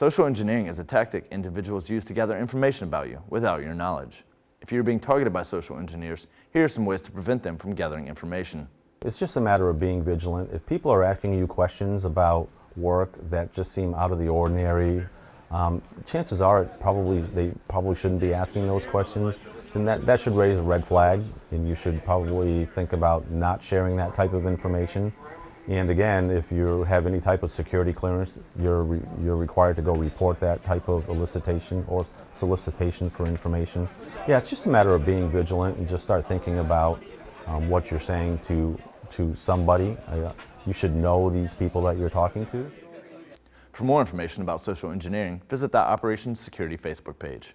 Social engineering is a tactic individuals use to gather information about you without your knowledge. If you're being targeted by social engineers, here are some ways to prevent them from gathering information. It's just a matter of being vigilant. If people are asking you questions about work that just seem out of the ordinary, um, chances are it probably they probably shouldn't be asking those questions. And that, that should raise a red flag, and you should probably think about not sharing that type of information. And again, if you have any type of security clearance, you're, re you're required to go report that type of elicitation or solicitation for information. Yeah, it's just a matter of being vigilant and just start thinking about um, what you're saying to, to somebody. Uh, you should know these people that you're talking to. For more information about social engineering, visit the Operations Security Facebook page.